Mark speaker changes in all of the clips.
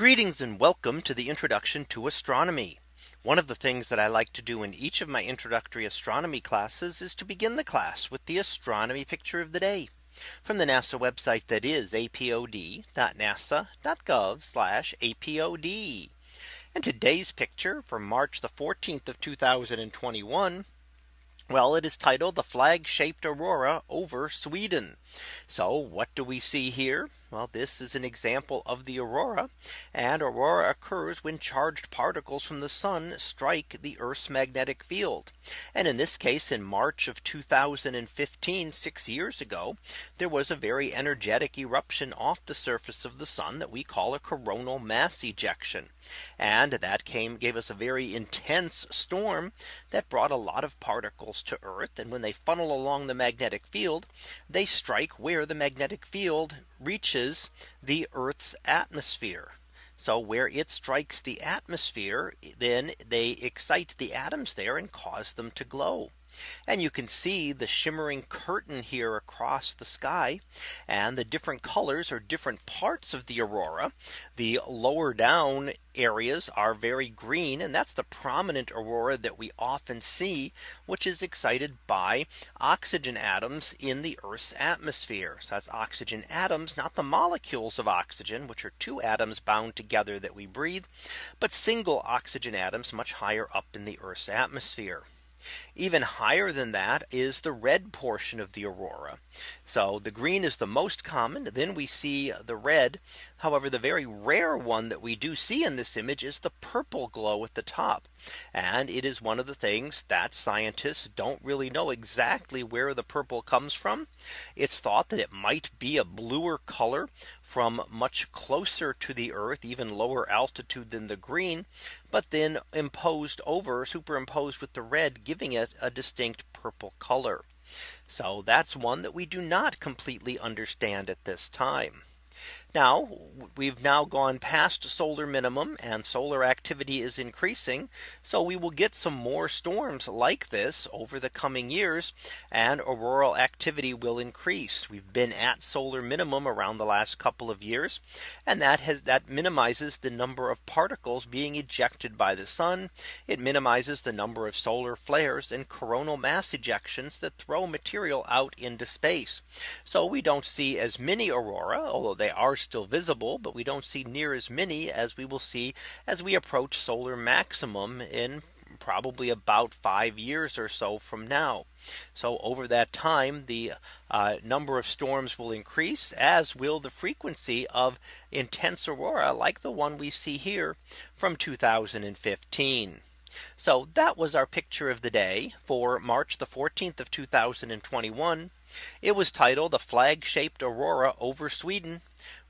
Speaker 1: Greetings and welcome to the introduction to astronomy. One of the things that I like to do in each of my introductory astronomy classes is to begin the class with the astronomy picture of the day from the NASA website that is apod.nasa.gov apod. And today's picture from March the 14th of 2021 well, it is titled the flag shaped Aurora over Sweden. So what do we see here? Well, this is an example of the aurora and aurora occurs when charged particles from the sun strike the Earth's magnetic field. And in this case, in March of 2015, six years ago, there was a very energetic eruption off the surface of the sun that we call a coronal mass ejection. And that came gave us a very intense storm that brought a lot of particles to Earth. And when they funnel along the magnetic field, they strike where the magnetic field reaches the Earth's atmosphere. So where it strikes the atmosphere, then they excite the atoms there and cause them to glow. And you can see the shimmering curtain here across the sky. And the different colors are different parts of the aurora. The lower down areas are very green. And that's the prominent aurora that we often see, which is excited by oxygen atoms in the Earth's atmosphere. So that's oxygen atoms, not the molecules of oxygen, which are two atoms bound together that we breathe, but single oxygen atoms much higher up in the Earth's atmosphere. Even higher than that is the red portion of the aurora. So the green is the most common. Then we see the red. However, the very rare one that we do see in this image is the purple glow at the top. And it is one of the things that scientists don't really know exactly where the purple comes from. It's thought that it might be a bluer color from much closer to the earth, even lower altitude than the green, but then imposed over superimposed with the red giving it a distinct purple color. So that's one that we do not completely understand at this time. Now we've now gone past solar minimum and solar activity is increasing. So we will get some more storms like this over the coming years and auroral activity will increase. We've been at solar minimum around the last couple of years and that has that minimizes the number of particles being ejected by the sun. It minimizes the number of solar flares and coronal mass ejections that throw material out into space. So we don't see as many aurora although they are still visible, but we don't see near as many as we will see as we approach solar maximum in probably about five years or so from now. So over that time, the uh, number of storms will increase as will the frequency of intense aurora like the one we see here from 2015. So that was our picture of the day for March the 14th of 2021. It was titled a flag shaped Aurora over Sweden.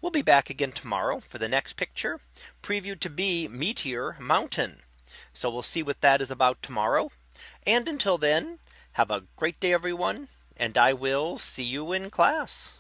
Speaker 1: We'll be back again tomorrow for the next picture previewed to be Meteor Mountain. So we'll see what that is about tomorrow. And until then, have a great day, everyone. And I will see you in class.